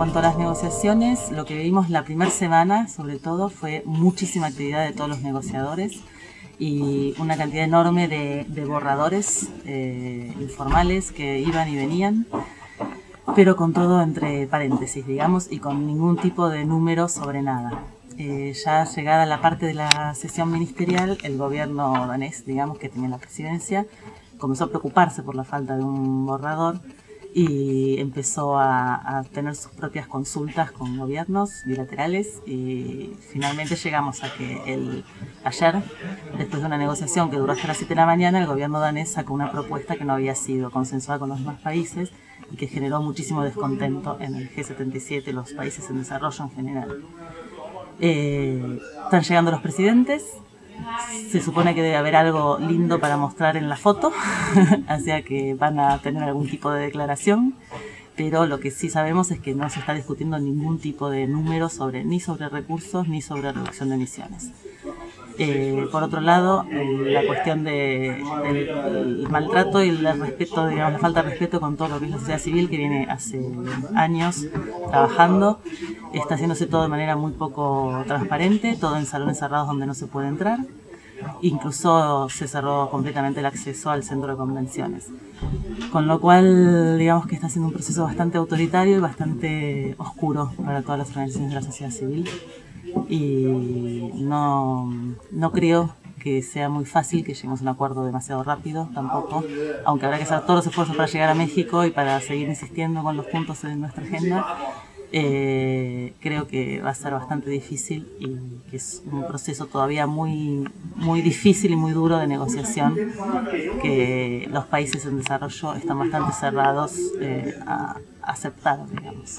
cuanto a las negociaciones, lo que vimos la primera semana, sobre todo, fue muchísima actividad de todos los negociadores y una cantidad enorme de, borradores eh, informales que iban y venían, pero con todo entre paréntesis, digamos, y con ningún tipo de número sobre nada. Eh, ya llegada la parte de la sesión ministerial, el gobierno danés, digamos, que tenía la presidencia, comenzó a preocuparse por la falta de un borrador y empezó a, tener sus propias consultas con gobiernos bilaterales y finalmente llegamos a que el, ayer, después de una negociación que duró hasta las 7 de la mañana, el gobierno danés sacó una propuesta que no había sido consensuada con los demás países y que generó muchísimo descontento en el G77, los países en desarrollo en general. Eh, están llegando los presidentes, se supone que debe haber algo lindo para mostrar en la foto, así que van a tener algún tipo de declaración, pero lo que sí sabemos es que no se está discutiendo ningún tipo de número sobre, ni sobre recursos ni sobre reducción de emisiones. Eh, por otro lado, eh, la cuestión del maltrato y el respeto, digamos, la falta de respeto con todo lo que es la sociedad civil que viene hace años trabajando, está haciéndose todo de manera muy poco transparente, todo en salones cerrados donde no se puede entrar. Incluso se cerró completamente el acceso al centro de convenciones. Con lo cual, digamos que está siendo un proceso bastante autoritario y bastante oscuro para todas las organizaciones de la sociedad civil. Y no, no creo que sea muy fácil que lleguemos a un acuerdo demasiado rápido tampoco, aunque habrá que hacer todos los esfuerzos para llegar a México y para seguir insistiendo con los puntos en nuestra agenda, eh, creo que va a ser bastante difícil y que es un proceso todavía muy, muy difícil y muy duro de negociación que los países en desarrollo están bastante cerrados eh, a aceptar, digamos.